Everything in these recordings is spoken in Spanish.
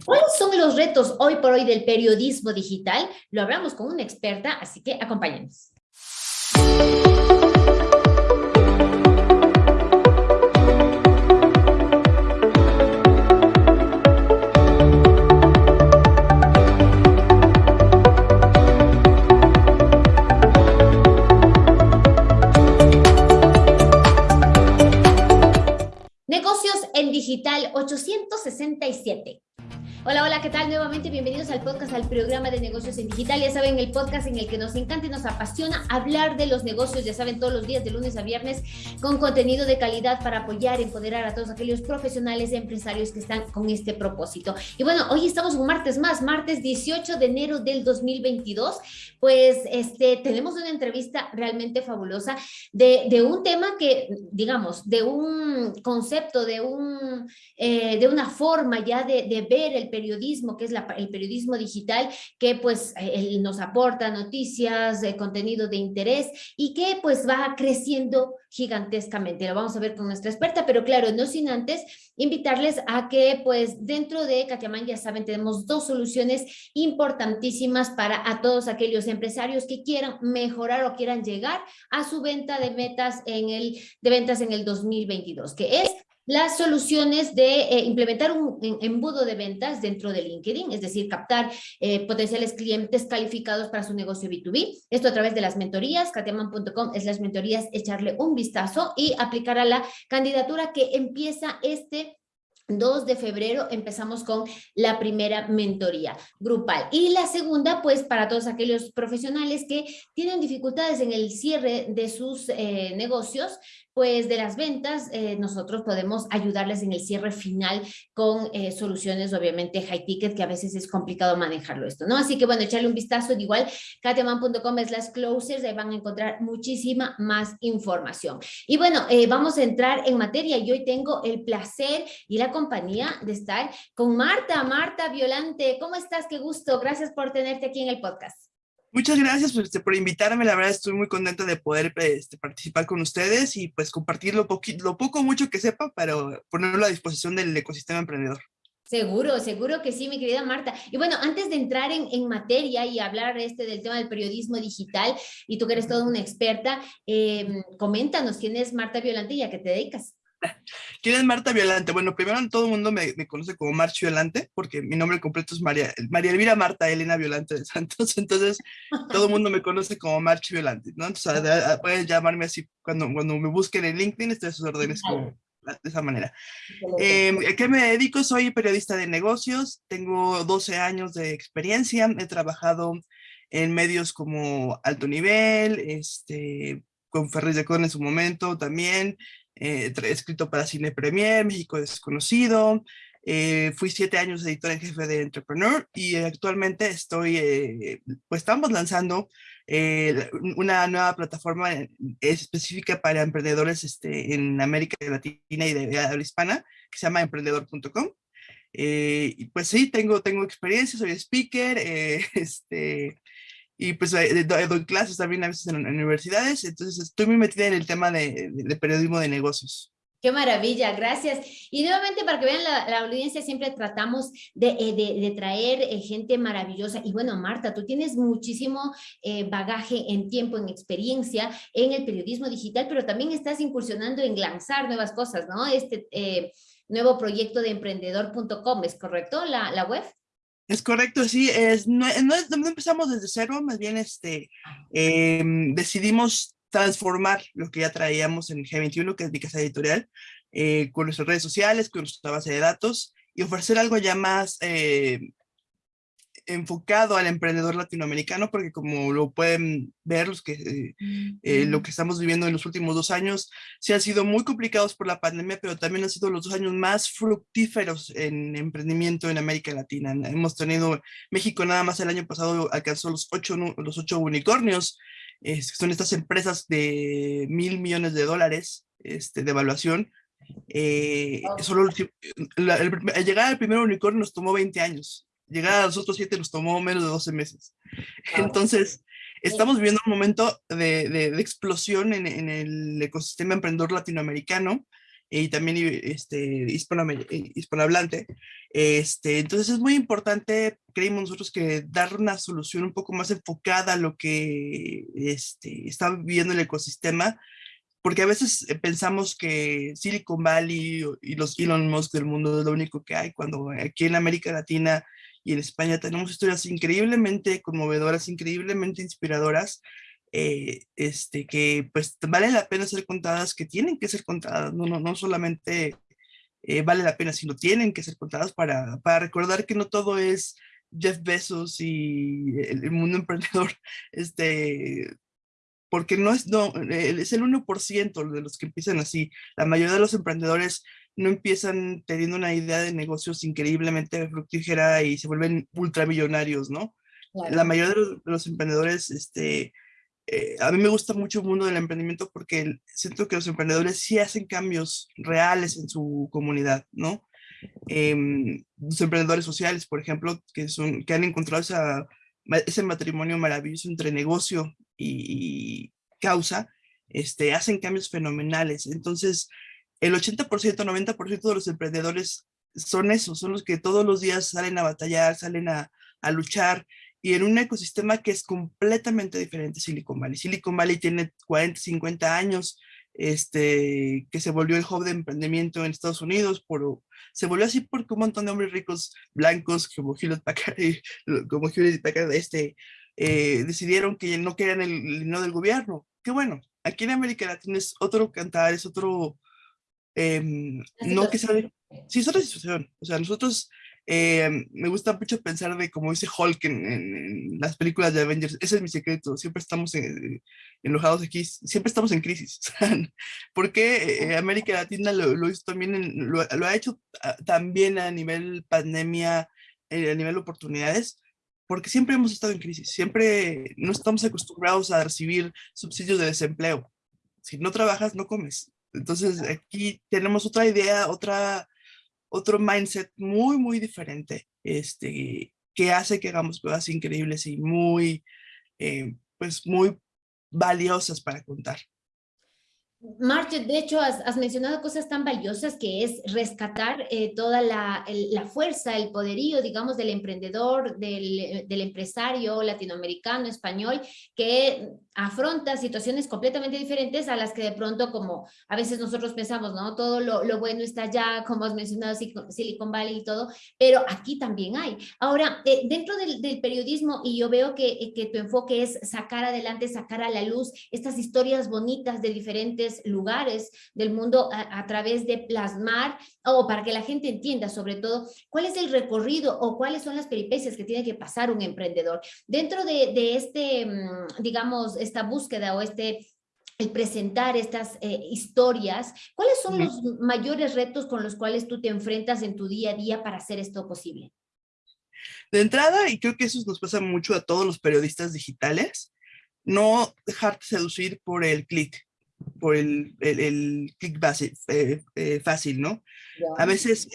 ¿Cuáles son los retos hoy por hoy del periodismo digital? Lo hablamos con una experta, así que acompáñenos. Negocios en Digital 867. Hola, hola, ¿qué tal? Nuevamente bienvenidos al podcast, al programa de negocios en digital. Ya saben, el podcast en el que nos encanta y nos apasiona hablar de los negocios, ya saben, todos los días de lunes a viernes, con contenido de calidad para apoyar, empoderar a todos aquellos profesionales y empresarios que están con este propósito. Y bueno, hoy estamos un martes más, martes 18 de enero del 2022. Pues este, tenemos una entrevista realmente fabulosa de, un tema que, digamos, de un concepto, de, un, eh, de una forma ya de ver el periodismo, que es el periodismo digital, que pues nos aporta noticias, eh, contenido de interés y que pues va creciendo gigantescamente. Lo vamos a ver con nuestra experta, pero claro, no sin antes invitarles a que pues dentro de Katiamán, ya saben, tenemos dos soluciones importantísimas para a todos aquellos empresarios que quieran mejorar o quieran llegar a su venta de metas en el, de ventas en el 2022, que es las soluciones de eh, implementar un, embudo de ventas dentro de LinkedIn, es decir, captar eh, potenciales clientes calificados para su negocio B2B. Esto a través de las mentorías, katiaman.com es las mentorías, echarle un vistazo y aplicar a la candidatura que empieza este 2 de febrero empezamos con la primera mentoría grupal. Y la segunda, pues para todos aquellos profesionales que tienen dificultades en el cierre de sus eh, negocios, pues de las ventas, eh, nosotros podemos ayudarles en el cierre final con eh, soluciones obviamente high ticket, que a veces es complicado manejarlo esto, ¿no? Así que bueno, echarle un vistazo, de igual, kateman.com es las closers, ahí van a encontrar muchísima más información. Y bueno, eh, vamos a entrar en materia y hoy tengo el placer y la compañía de estar con Marta, Marta Violante, ¿cómo estás? Qué gusto, gracias por tenerte aquí en el podcast. Muchas gracias por, este, por invitarme, la verdad estoy muy contenta de poder este, participar con ustedes y pues compartir lo, lo poco mucho que sepa para ponerlo a disposición del ecosistema emprendedor. Seguro, seguro que sí, mi querida Marta. Y bueno, antes de entrar en, en, materia y hablar este del tema del periodismo digital, y tú que eres toda una experta, eh, coméntanos, ¿quién es Marta Violante y a qué te dedicas? ¿Quién es Marta Violante? Bueno, primero todo el mundo me, me, conoce como March Violante, porque mi nombre completo es María, María Elvira Marta Elena Violante de Santos, entonces todo el mundo me conoce como March Violante, ¿no? Entonces pueden llamarme así cuando, cuando me busquen en LinkedIn, estoy a sus órdenes como, de esa manera. Eh, ¿Qué me dedico? Soy periodista de negocios, tengo 12 años de experiencia, he trabajado en medios como Alto Nivel, este, con Ferris de Con en su momento también, eh, escrito para Cine Premier, México Desconocido, eh, fui siete años editor en jefe de Entrepreneur y actualmente estoy, eh, pues estamos lanzando eh, una nueva plataforma específica para emprendedores este, en América Latina y de habla hispana que se llama emprendedor.com. y pues sí, tengo, tengo experiencia, soy speaker, este, y pues eh, doy, clases también a veces en, universidades, entonces estoy muy metida en el tema de, de, periodismo de negocios. Qué maravilla, gracias. Y nuevamente para que vean la, la audiencia, siempre tratamos de, eh, de, de traer eh, gente maravillosa. Y bueno, Marta, tú tienes muchísimo eh, bagaje en tiempo, en experiencia en el periodismo digital, pero también estás incursionando en lanzar nuevas cosas, ¿no? Este eh, nuevo proyecto de emprendedor.com, ¿es correcto la, la web? Es correcto, sí, es, no, no, no, empezamos desde cero, más bien este, eh, decidimos transformar lo que ya traíamos en G21, que es mi casa editorial, eh, con nuestras redes sociales, con nuestra base de datos, y ofrecer algo ya más eh, enfocado al emprendedor latinoamericano, porque como lo pueden ver, los que, eh, eh, lo que estamos viviendo en los últimos dos años, sí han sido muy complicados por la pandemia, pero también han sido los dos años más fructíferos en emprendimiento en América Latina. Hemos tenido, México nada más el año pasado alcanzó los ocho, los ocho unicornios, eh, son estas empresas de mil millones de dólares este, de evaluación, eh, solo la, el, el, llegar al primer unicornio nos tomó 20 años llegar a los otros siete nos tomó menos de 12 meses. Entonces, estamos viviendo un momento de, de, de explosión en, en, el ecosistema emprendedor latinoamericano. y también este, hispanohablante. Este, entonces es muy importante, creímos nosotros, que dar una solución un poco más enfocada a lo que este, está viviendo el ecosistema, porque a veces eh, pensamos que Silicon Valley y los Elon Musk del mundo es lo único que hay, cuando aquí en América Latina y en España tenemos historias increíblemente conmovedoras, increíblemente inspiradoras, eh, este, que pues vale la pena ser contadas, que tienen que ser contadas, no, no, no solamente eh, vale la pena, sino tienen que ser contadas para, para recordar que no todo es Jeff Bezos y el, mundo emprendedor, este, porque no es, no, es el 1% de los que empiezan así. La mayoría de los emprendedores no empiezan teniendo una idea de negocios increíblemente fructífera y se vuelven ultramillonarios, ¿no? La mayoría de los, emprendedores, este, eh, a mí me gusta mucho el mundo del emprendimiento porque siento que los emprendedores sí hacen cambios reales en su comunidad, ¿no? Em, los emprendedores sociales, por ejemplo, que, son, que han encontrado ese matrimonio maravilloso entre negocio y, y causa, este, hacen cambios fenomenales. Entonces, el 80%, 90% de los emprendedores son esos, son los que todos los días salen a batallar, salen a, luchar, y en un ecosistema que es completamente diferente Silicon Valley. Silicon Valley tiene 40, 50 años, este, que se volvió el hub de emprendimiento en Estados Unidos, por, se volvió así porque un montón de hombres ricos blancos como Hewlett Packard, como Hewlett Packard este, eh, decidieron que no querían el dinero del gobierno. Qué bueno, aquí en América Latina es otro cantar, es otro, Em, no que sabe, sí es otra situación, o sea, nosotros, em, me gusta mucho pensar de como dice Hulk en, las películas de Avengers, ese es mi secreto, siempre estamos enojados aquí, siempre estamos en crisis, porque eh, América Latina lo, hizo también, lo, ha hecho ah, también a nivel pandemia, eh, a nivel oportunidades, porque siempre hemos estado en crisis, siempre no estamos acostumbrados a recibir subsidios de desempleo, si no trabajas no comes, entonces aquí tenemos otra idea, otra, otro mindset muy, muy diferente, este, que hace que hagamos cosas increíbles y muy, eh, pues muy valiosas para contar. Marge, de hecho, has, mencionado cosas tan valiosas que es rescatar eh, toda la, la, fuerza, el poderío, digamos, del emprendedor, del, empresario latinoamericano, español, que afronta situaciones completamente diferentes a las que de pronto, como a veces nosotros pensamos, ¿no? Todo lo, bueno está allá, como has mencionado, Silicon Valley y todo, pero aquí también hay. Ahora, eh, dentro del, del, periodismo, y yo veo que, que tu enfoque es sacar adelante, sacar a la luz estas historias bonitas de diferentes lugares del mundo a, a través de plasmar, o para que la gente entienda sobre todo cuál es el recorrido o cuáles son las peripecias que tiene que pasar un emprendedor. Dentro de, de este, mm, digamos, esta búsqueda o este el presentar estas eh, historias, ¿cuáles son los mayores retos con los cuales tú te enfrentas en tu día a día para hacer esto posible? De entrada, y creo que eso nos pasa mucho a todos los periodistas digitales, no dejarte seducir por el clic, por el, el, clic fácil, eh, eh, fácil, ¿no? A veces,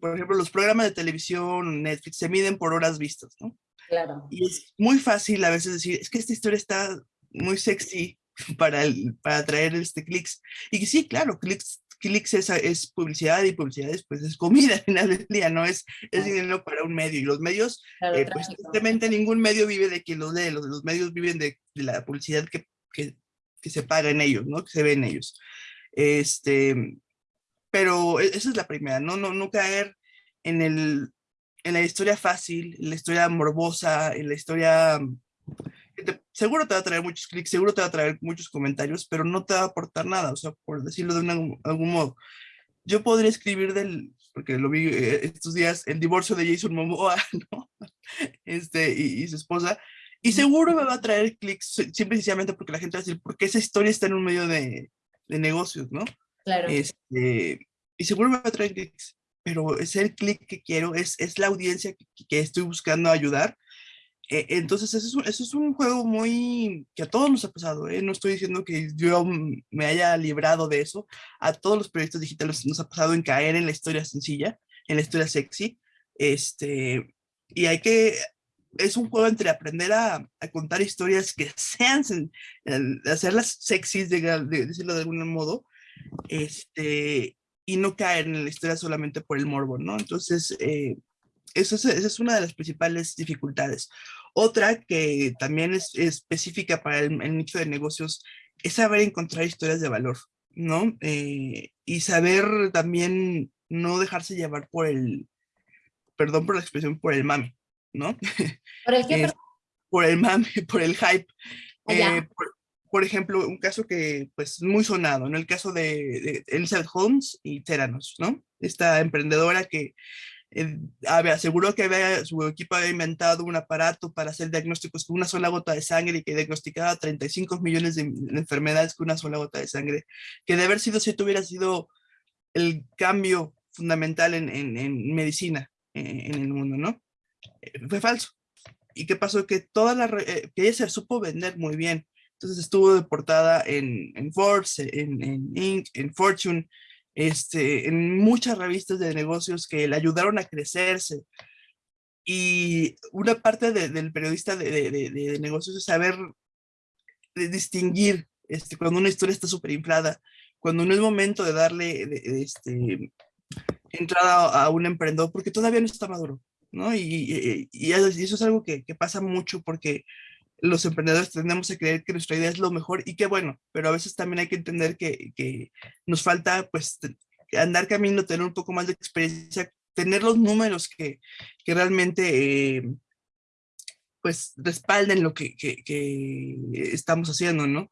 por ejemplo, los programas de televisión, Netflix, se miden por horas vistas, ¿no? Claro. Y es muy fácil a veces decir, es que esta historia está muy sexy para, el, para traer este clics. Y sí, claro, clics, clics es, es, publicidad y publicidad es, pues, es comida al final del día, no es, es dinero para un medio. Y los medios, eh, pues tristemente ningún medio vive de quien los lee, los, los medios viven de, de la publicidad que, que, que, se paga en ellos, ¿no? Que se ve en ellos. Este, pero e, esa es la primera, ¿no? No, no caer en el, en la historia fácil, en la historia morbosa, en la historia... seguro te va a traer muchos clics, seguro te va a traer muchos comentarios, pero no te va a aportar nada, o sea, por decirlo de algún modo. Yo podría escribir del, porque lo vi eh, estos días, el divorcio de Jason Momoa, ¿no? Este, y, su esposa, y seguro me va a traer clics, siempre sencillamente porque la gente va a decir, porque esa historia está en un medio de, de negocios, ¿no? Claro. Este, y seguro me va a traer clics pero es el clic que quiero, es, es la audiencia que, estoy buscando ayudar. Eh, entonces, eso es, un, eso es, un, juego muy que a todos nos ha pasado. ¿eh? No estoy diciendo que yo me haya librado de eso. A todos los proyectos digitales nos ha pasado en caer en la historia sencilla, en la historia sexy. Este, y hay que, es un juego entre aprender a, contar historias que sean, hacerlas sexys, de, de, decirlo de algún modo, este, y no caer en la historia solamente por el morbo, ¿no? Entonces, eh, eso es, esa es una de las principales dificultades. Otra que también es, específica para el, nicho de negocios es saber encontrar historias de valor, ¿no? Eh, y saber también no dejarse llevar por el, perdón por la expresión, por el mame, ¿no? ¿Por el qué? por el mame, por el hype. Ah, eh, por, ejemplo, un caso que, pues, muy sonado, ¿no? El caso de, Elizabeth Holmes y Theranos, ¿no? Esta emprendedora que eh, aseguró que había, su equipo había inventado un aparato para hacer diagnósticos con una sola gota de sangre y que diagnosticaba 35 millones de, enfermedades con una sola gota de sangre, que de haber sido si hubiera sido el cambio fundamental en, en, medicina eh, en el mundo, ¿no? Eh, fue falso. ¿Y qué pasó? Que toda la, que ella se supo vender muy bien. Entonces estuvo deportada en, en Forbes, en, en Inc., en Fortune, este, en muchas revistas de negocios que le ayudaron a crecerse. Y una parte del periodista de, de, negocios es saber distinguir este, cuando una historia está súper inflada, cuando no es momento de darle este, entrada a un emprendedor porque todavía no está maduro, ¿no? Y, eso es algo que, que, pasa mucho porque los emprendedores tendemos a creer que nuestra idea es lo mejor y qué bueno, pero a veces también hay que entender que, que nos falta pues andar camino, tener un poco más de experiencia, tener los números que, que realmente eh, pues respalden lo que, que, que, estamos haciendo, ¿no?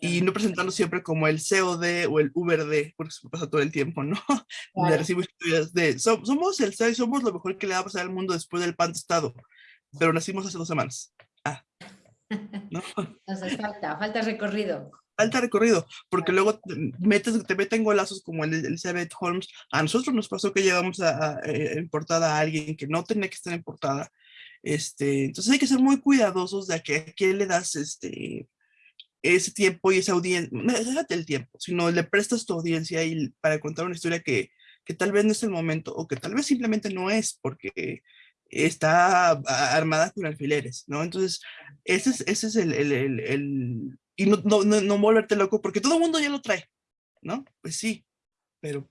Y no presentarnos siempre como el COD o el UberD, porque se pasa todo el tiempo, ¿no? De recibo historias de, somos el CEO y somos lo mejor que le va a pasar al mundo después del pan tostado, pero nacimos hace dos semanas. Ah. ¿no? Entonces falta, falta recorrido. Falta recorrido, porque luego te, metes, te meten golazos como el de Elizabeth Holmes. A nosotros nos pasó que llevamos a, a, eh, en portada a alguien que no tenía que estar en portada. Este, entonces hay que ser muy cuidadosos de a, qué, a quién le das este, ese tiempo y esa audiencia, no déjate el tiempo, sino le prestas tu audiencia y para contar una historia que, que tal vez no es el momento o que tal vez simplemente no es porque está armada con alfileres, ¿no? Entonces, ese es, ese es el, el, el, y no, no, no, volverte loco porque todo mundo ya lo trae, ¿no? Pues sí, pero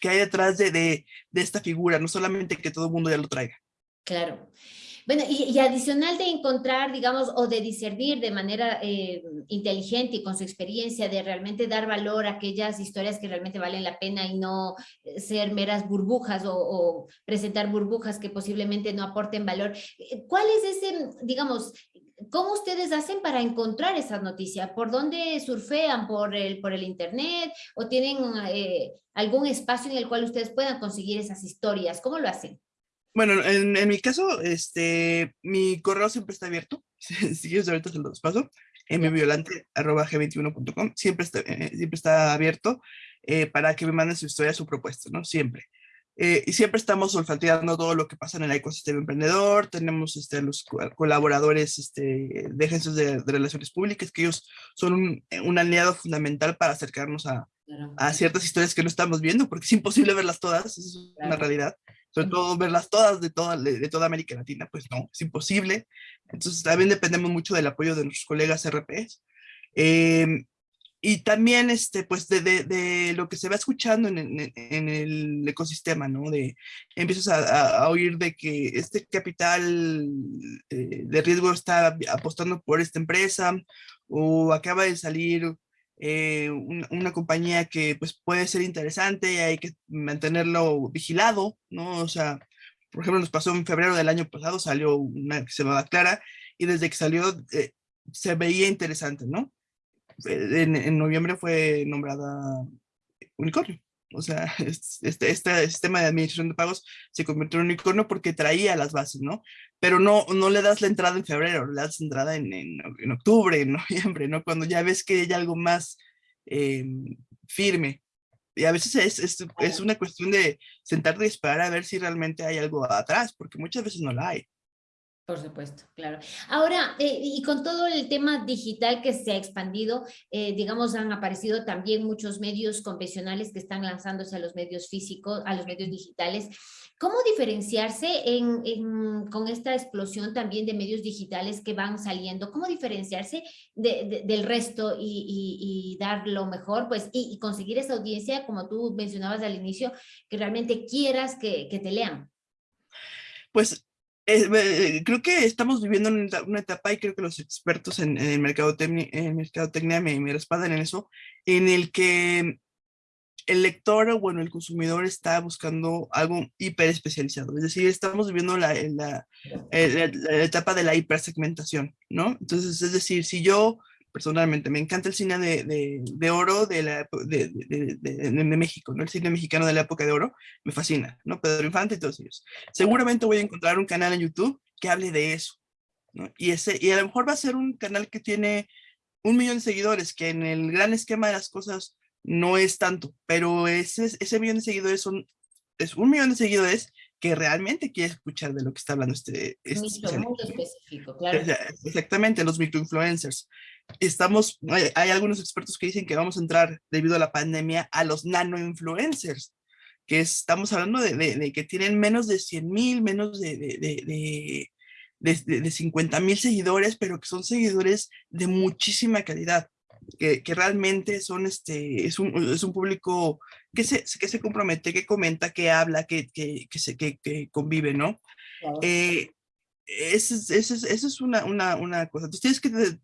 ¿qué hay detrás de, de, de esta figura? No solamente que todo el mundo ya lo traiga. Claro. Bueno, y, adicional de encontrar, digamos, o de discernir de manera eh, inteligente y con su experiencia, de realmente dar valor a aquellas historias que realmente valen la pena y no eh, ser meras burbujas o, presentar burbujas que posiblemente no aporten valor. Eh, ¿Cuál es ese, digamos, ¿Cómo ustedes hacen para encontrar esas noticias? ¿Por dónde surfean? ¿Por el, por el internet? ¿O tienen algún espacio en el cual ustedes puedan conseguir esas historias? ¿Cómo lo hacen? Bueno, en, en, mi caso, este, mi correo siempre está abierto. si quieres, ahorita se los paso. mviolante.g21.com. Siempre está, eh, siempre está abierto eh, para que me manden su historia, su propuesta, ¿no? Siempre. Eh, y siempre estamos olfateando todo lo que pasa en el ecosistema emprendedor. Tenemos este, los colaboradores este, de agencias de, de, relaciones públicas, que ellos son un, un aliado fundamental para acercarnos a, a, ciertas historias que no estamos viendo, porque es imposible verlas todas, es una realidad sobre todo verlas todas de toda, de toda América Latina, pues no, es imposible. Entonces también dependemos mucho del apoyo de nuestros colegas RPs. Eh, y también, este, pues, de, de, de, lo que se va escuchando en, en, en el ecosistema, ¿no? De, empiezas a, a, oír de que este capital eh, de riesgo está apostando por esta empresa, o acaba de salir eh, una, compañía que pues puede ser interesante y hay que mantenerlo vigilado, ¿no? O sea, por ejemplo, nos pasó en febrero del año pasado, salió una que se llamaba Clara y desde que salió eh, se veía interesante, ¿no? Eh, en, en, noviembre fue nombrada unicornio. O sea, este, este sistema de administración de pagos se convirtió en unicornio porque traía las bases, ¿no? Pero no, no le das la entrada en febrero, le das la entrada en, en, en octubre, en noviembre, ¿no? Cuando ya ves que hay algo más eh, firme. Y a veces es, es, es, una cuestión de sentarte y esperar a ver si realmente hay algo atrás, porque muchas veces no la hay. Por supuesto, claro. Ahora, eh, y con todo el tema digital que se ha expandido, eh, digamos, han aparecido también muchos medios convencionales que están lanzándose a los medios físicos, a los medios digitales. ¿Cómo diferenciarse en, con esta explosión también de medios digitales que van saliendo? ¿Cómo diferenciarse del resto y, dar lo mejor? Pues, y, conseguir esa audiencia, como tú mencionabas al inicio, que realmente quieras que, que te lean. Pues eh, creo que estamos viviendo una, etapa y creo que los expertos en, en mercadotecnia, en mercadotecnia me, me, respaldan en eso, en el que el lector o bueno, el consumidor está buscando algo hiper especializado. Es decir, estamos viviendo la, la, la, la etapa de la hipersegmentación, ¿no? Entonces, es decir, si yo personalmente. Me encanta el cine de, de, de oro de, la, de, de, México, ¿no? El cine mexicano de la época de oro me fascina, ¿no? Pedro Infante y todos ellos. Seguramente voy a encontrar un canal en YouTube que hable de eso, ¿no? Y, ese, y a lo mejor va a ser un canal que tiene un millón de seguidores, que en el gran esquema de las cosas no es tanto, pero ese, ese millón de seguidores son, es un millón de seguidores que realmente quiere escuchar de lo que está hablando este... este específico, claro. Exactamente, los microinfluencers estamos, hay, algunos expertos que dicen que vamos a entrar debido a la pandemia a los nano-influencers, que estamos hablando de, que tienen menos de 100 mil, menos de, de, de 50 mil seguidores, pero que son seguidores de muchísima calidad, que, que realmente son este, es un, es un público que se, que se compromete, que comenta, que habla, que, que, que, se, que, que convive, ¿no? Eh, esa es, es una, una, una cosa. Entonces tienes que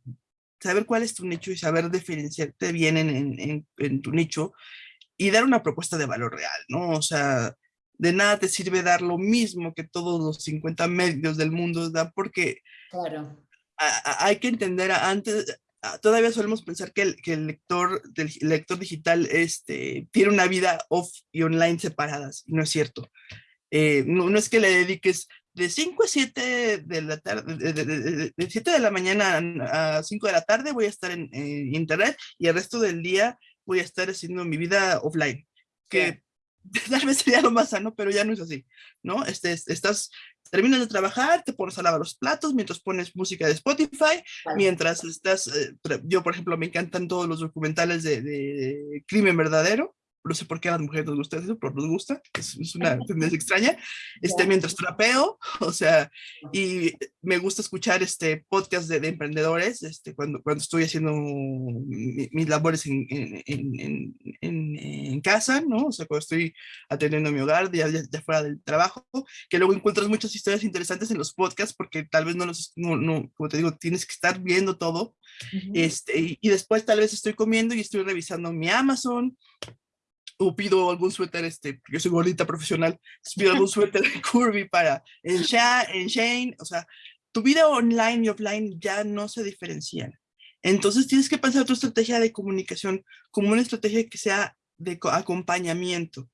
saber cuál es tu nicho y saber diferenciarte bien en, en, tu nicho y dar una propuesta de valor real, ¿no? O sea, de nada te sirve dar lo mismo que todos los 50 medios del mundo dan porque claro. hay que entender antes, todavía solemos pensar que el, que el lector, del, lector digital este, tiene una vida off y online separadas, y no es cierto. Eh, no, no, es que le dediques de 5 a 7 de la tarde, de, 7 de la mañana a 5 de la tarde voy a estar en, internet y el resto del día voy a estar haciendo mi vida offline, que tal vez sería lo más sano, pero ya no es así, ¿no? Este, estás, terminas de trabajar, te pones a lavar los platos mientras pones música de Spotify, mientras estás, eh, yo por ejemplo me encantan todos los documentales de, de crimen verdadero, no sé por qué a las mujeres nos gusta eso, pero nos gusta, es, es una tendencia extraña, este, mientras trapeo, o sea, y me gusta escuchar este podcast de, de emprendedores, este, cuando, cuando estoy haciendo mis labores en, en, en, en, casa, ¿no? O sea, cuando estoy atendiendo mi hogar, ya, ya, fuera del trabajo, que luego encuentras muchas historias interesantes en los podcasts, porque tal vez no los, no, no como te digo, tienes que estar viendo todo, este, y, y después tal vez estoy comiendo y estoy revisando mi Amazon, o pido algún suéter, este, yo soy gordita profesional, pido algún suéter de Curvy para en, en Shane, o sea, tu vida online y offline ya no se diferencian. Entonces tienes que pensar tu estrategia de comunicación como una estrategia que sea de acompañamiento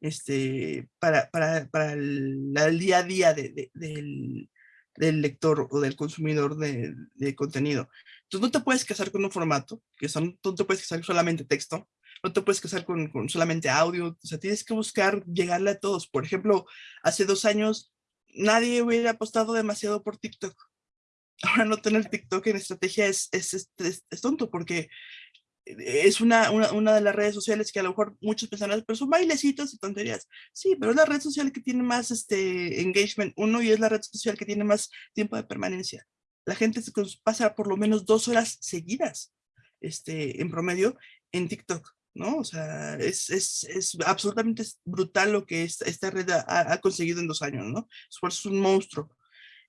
este, para, para, para el, día a día de, del, del, lector o del consumidor de, de, contenido. Entonces no te puedes casar con un formato, que son, no te puedes casar solamente texto, no te puedes casar con, con, solamente audio, o sea, tienes que buscar llegarle a todos. Por ejemplo, hace dos años nadie hubiera apostado demasiado por TikTok. Ahora no tener TikTok en estrategia es, es, es, es tonto porque es una, una, una, de las redes sociales que a lo mejor muchos pensarán, pero son bailecitos y tonterías. Sí, pero es la red social que tiene más este, engagement, uno, y es la red social que tiene más tiempo de permanencia. La gente pasa por lo menos dos horas seguidas este, en promedio en TikTok. ¿No? O sea, es, es, es absolutamente brutal lo que esta, esta red ha, ha, conseguido en dos años, ¿no? Es un monstruo.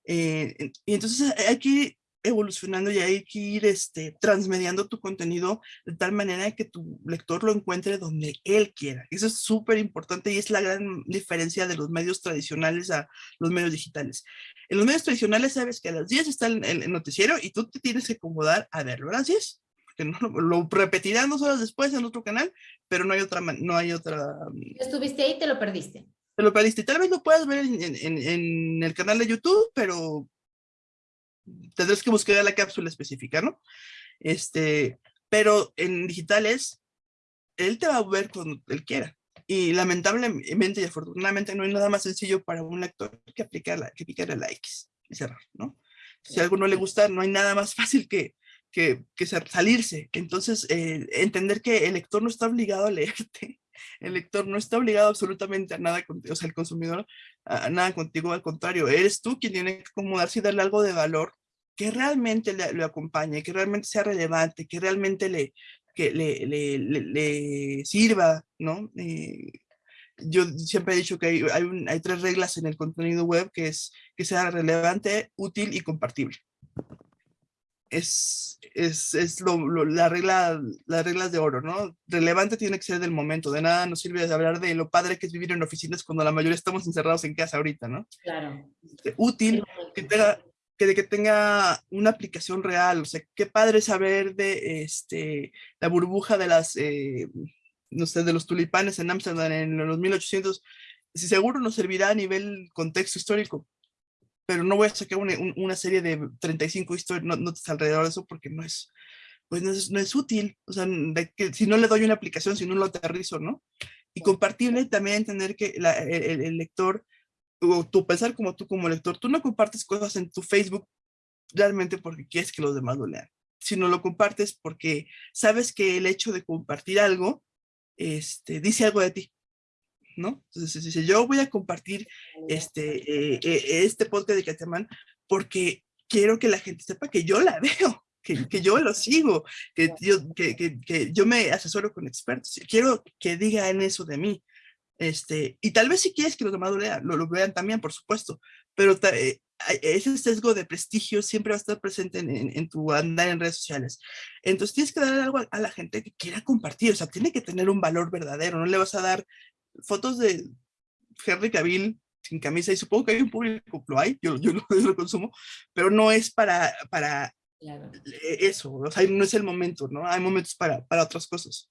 Eh, y entonces hay que ir evolucionando y hay que ir este, transmediando tu contenido de tal manera que tu lector lo encuentre donde él quiera. Eso es súper importante y es la gran diferencia de los medios tradicionales a los medios digitales. En los medios tradicionales sabes que a las 10 está el, el noticiero y tú te tienes que acomodar a verlo a las 10 que no, lo repetirán dos horas después en otro canal, pero no hay otra, no hay otra... Mm, Estuviste ahí te lo perdiste. Te lo perdiste. Tal vez lo puedas ver en, en, en el canal de YouTube, pero tendrás que buscar la cápsula específica, ¿no? Este, pero en digitales, él te va a ver cuando él quiera. Y lamentablemente y afortunadamente no hay nada más sencillo para un lector que aplicar la, que picar la X. y cerrar, ¿no? Si a algo no le gusta, no hay nada más fácil que, que, que salirse. Entonces, eh, entender que el lector no está obligado a leerte, el lector no está obligado absolutamente a nada, o sea, el consumidor a, nada contigo, al contrario, eres tú quien tiene que acomodarse y darle algo de valor que realmente le, acompañe, que realmente sea relevante, que realmente le, sirva, ¿no? Eh, yo siempre he dicho que hay, hay, hay, tres reglas en el contenido web, que es que sea relevante, útil y compartible es, es, es lo, la regla, las reglas de oro, ¿no? Relevante tiene que ser del momento, de nada nos sirve hablar de lo padre que es vivir en oficinas cuando la mayoría estamos encerrados en casa ahorita, ¿no? Claro. Este, útil, que tenga, que, que tenga una aplicación real, o sea, qué padre saber de este, la burbuja de las, eh, no sé, de los tulipanes en Ámsterdam en los 1800, si seguro nos servirá a nivel contexto histórico, pero no voy a sacar una, una serie de 35 historias, no, notas alrededor de eso porque no es, pues no es, no es útil, o sea, que, si no le doy una aplicación, si no lo aterrizo, ¿no? Y compartible también entender que la, el, el, lector, o tú pensar como tú como lector, tú no compartes cosas en tu Facebook realmente porque quieres que los demás lo lean, sino lo compartes porque sabes que el hecho de compartir algo este, dice algo de ti. ¿No? Entonces, dice, yo voy a compartir este, eh, eh, este podcast de Catamán porque quiero que la gente sepa que yo la veo, que, que yo lo sigo, que yo, que, que, que, yo me asesoro con expertos. Quiero que digan eso de mí. Este, y tal vez si quieres que los demás lo lean, lo, lo vean también, por supuesto, pero eh, ese sesgo de prestigio siempre va a estar presente en, en, en, tu andar en redes sociales. Entonces tienes que dar algo a, a, la gente que quiera compartir, o sea, tiene que tener un valor verdadero, no le vas a dar fotos de Henry Cavill sin camisa y supongo que hay un público, lo hay, yo, yo, lo, yo lo consumo, pero no es para, para claro. eso, o sea, no es el momento, ¿no? Hay momentos para, para otras cosas.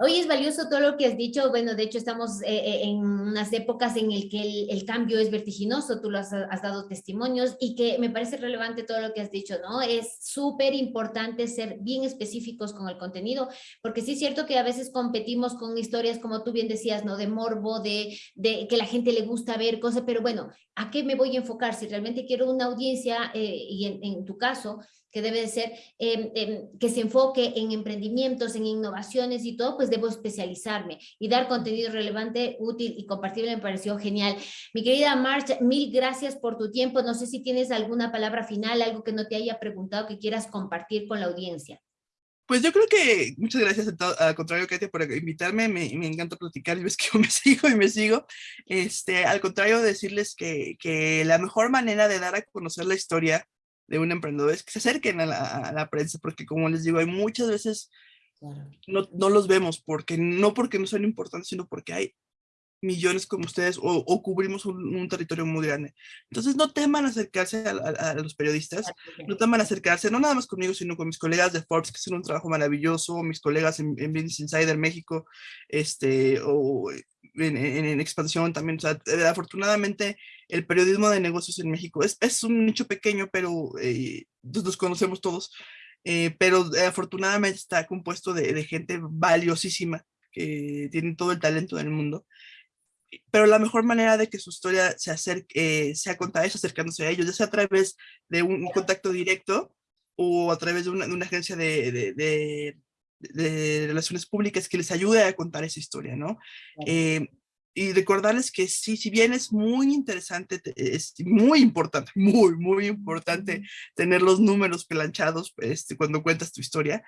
Hoy es valioso todo lo que has dicho. Bueno, de hecho estamos eh, eh en unas épocas en el que el, cambio es vertiginoso, tú lo has, dado testimonios y que me parece relevante todo lo que has dicho, ¿no? Es súper importante ser bien específicos con el contenido, porque sí es cierto que a veces competimos con historias, como tú bien decías, ¿no? De morbo, de, que la gente le gusta ver cosas, pero bueno, ¿a qué me voy a enfocar? Si realmente quiero una audiencia, eh, y en tu caso, que debe de ser, eh, eh, que se enfoque en emprendimientos, en innovaciones y todo, pues debo especializarme y dar contenido relevante, útil y compartible me pareció genial. Mi querida March, mil gracias por tu tiempo. No sé si tienes alguna palabra final, algo que no te haya preguntado que quieras compartir con la audiencia. Pues yo creo que muchas gracias al contrario, Katia, por invitarme. Me, me encanta platicar y ves que yo me sigo y me sigo. Este, al contrario, decirles que, que la mejor manera de dar a conocer la historia de un emprendedor es que se acerquen a la, a la prensa, porque como les digo, hay muchas veces claro. no, no, los vemos, porque no porque no son importantes, sino porque hay millones como ustedes o, o cubrimos un, un, territorio muy grande. Entonces no teman acercarse a, a, a, los periodistas, no teman acercarse, no nada más conmigo, sino con mis colegas de Forbes, que hacen un trabajo maravilloso, mis colegas en, en Business Insider México, este, o en, en, en expansión también. O sea, afortunadamente el periodismo de negocios en México es, es un nicho pequeño, pero eh, nos conocemos todos, eh, pero eh, afortunadamente está compuesto de, de, gente valiosísima que tiene todo el talento del mundo. Pero la mejor manera de que su historia se acerque, sea contada es acercándose a ellos, ya sea a través de un, un contacto directo o a través de una, de una agencia de, de, de de relaciones públicas que les ayude a contar esa historia, ¿no? Eh, y recordarles que sí, si bien es muy interesante, es muy importante, muy, muy importante tener los números planchados este, cuando cuentas tu historia,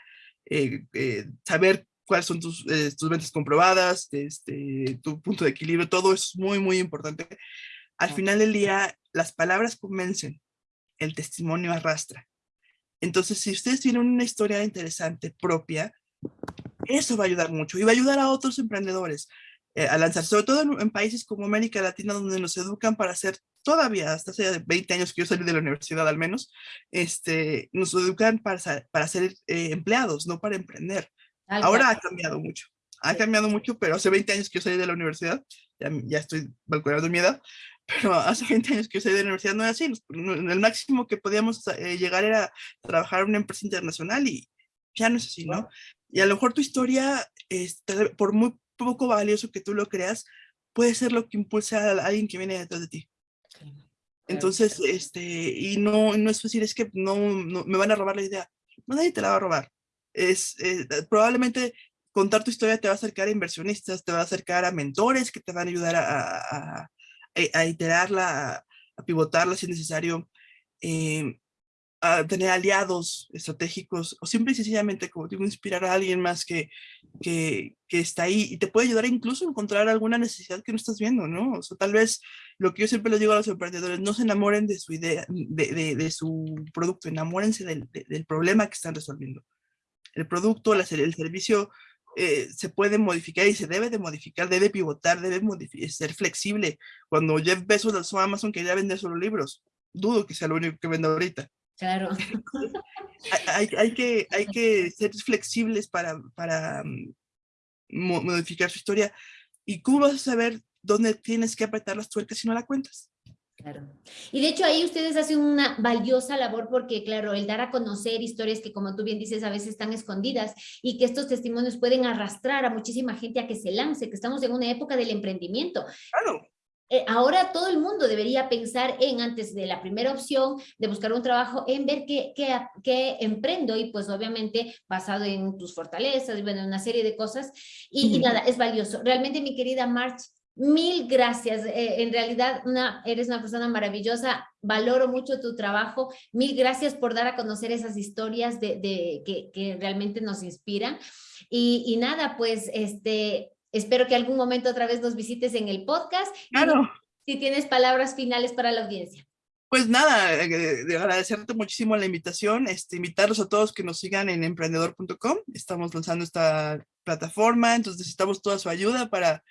eh, eh, saber cuáles son tus, eh, tus ventas comprobadas, este, tu punto de equilibrio, todo es muy, muy importante. Al final del día, las palabras convencen, el testimonio arrastra. Entonces, si ustedes tienen una historia interesante propia, eso va a ayudar mucho y va a ayudar a otros emprendedores eh, a lanzar, sobre todo en, en, países como América Latina, donde nos educan para hacer, todavía hasta hace 20 años que yo salí de la universidad al menos, este, nos educan para, para ser eh, empleados, no para emprender. Ahora ha cambiado mucho, ha cambiado mucho, pero hace 20 años que yo salí de la universidad, ya, ya estoy balconeando mi edad, pero hace 20 años que yo salí de la universidad no era así, el máximo que podíamos eh, llegar era trabajar en una empresa internacional y ya no es así, ¿no? Y a lo mejor tu historia, este, por muy poco valioso que tú lo creas, puede ser lo que impulse a alguien que viene detrás de ti. Entonces, este, y no, no es fácil, es que no, no, me van a robar la idea. No, nadie te la va a robar. Es, eh, probablemente contar tu historia te va a acercar a inversionistas, te va a acercar a mentores que te van a ayudar a, a, a iterarla, a, pivotarla si es necesario. Eh, tener aliados estratégicos o simple y sencillamente, como digo, inspirar a alguien más que, que, que, está ahí y te puede ayudar incluso a encontrar alguna necesidad que no estás viendo, ¿no? O sea, tal vez lo que yo siempre les digo a los emprendedores, no se enamoren de su idea, de, de, de su producto, enamórense del, del, problema que están resolviendo. El producto, el servicio eh, se puede modificar y se debe de modificar, debe pivotar, debe ser flexible. Cuando Jeff Bezos lanzó Amazon quería vender solo libros, dudo que sea lo único que vende ahorita Claro. hay, hay, que, hay que ser flexibles para, para mm, modificar su historia. ¿Y cómo vas a saber dónde tienes que apretar las tuercas si no la cuentas? Claro. Y de hecho ahí ustedes hacen una valiosa labor porque, claro, el dar a conocer historias que, como tú bien dices, a veces están escondidas y que estos testimonios pueden arrastrar a muchísima gente a que se lance, que estamos en una época del emprendimiento. Claro. Eh, ahora todo el mundo debería pensar en, antes de la primera opción, de buscar un trabajo, en ver qué, qué, qué emprendo y pues obviamente basado en tus fortalezas, bueno, una serie de cosas. Y, y nada, es valioso. Realmente, mi querida March, mil gracias. Eh, en realidad, una, eres una persona maravillosa. Valoro mucho tu trabajo. Mil gracias por dar a conocer esas historias de, de que, que, realmente nos inspiran. Y, y nada, pues, este, Espero que algún momento otra vez nos visites en el podcast. Claro. si tienes palabras finales para la audiencia. Pues nada, eh, de agradecerte muchísimo la invitación, este, invitarlos a todos que nos sigan en emprendedor.com. Estamos lanzando esta plataforma, entonces necesitamos toda su ayuda para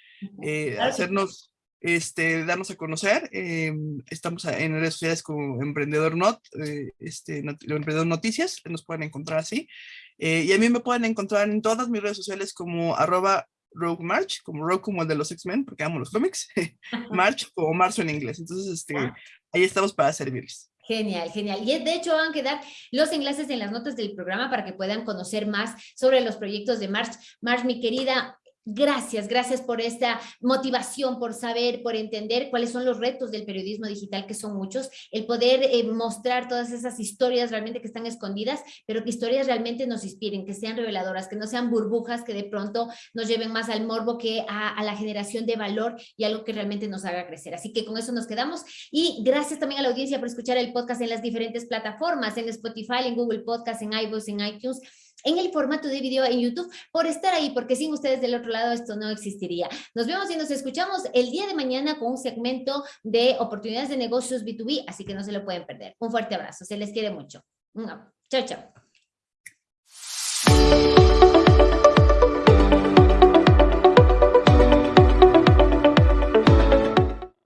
eh, hacernos, este, darnos a conocer. Eh, estamos en redes sociales como Emprendedor Not, eh, este, Emprendedor Noticias, nos pueden encontrar así. Eh, y a mí me pueden encontrar en todas mis redes sociales como arroba Rogue March, como Rogue como el de los X-Men, porque amo los cómics, March como marzo en inglés. Entonces, este, ah. ahí estamos para servirles. Genial, genial. Y de hecho van a quedar los enlaces en las notas del programa para que puedan conocer más sobre los proyectos de March. March, mi querida, Gracias, gracias por esta motivación, por saber, por entender cuáles son los retos del periodismo digital, que son muchos, el poder eh, mostrar todas esas historias realmente que están escondidas, pero que historias realmente nos inspiren, que sean reveladoras, que no sean burbujas que de pronto nos lleven más al morbo que a, a la generación de valor y algo que realmente nos haga crecer. Así que con eso nos quedamos y gracias también a la audiencia por escuchar el podcast en las diferentes plataformas, en Spotify, en Google Podcast, en iVoox, en iTunes, en el formato de video en YouTube por estar ahí, porque sin ustedes del otro lado esto no existiría. Nos vemos y nos escuchamos el día de mañana con un segmento de oportunidades de negocios B2B, así que no se lo pueden perder. Un fuerte abrazo, se les quiere mucho. Chao, chao.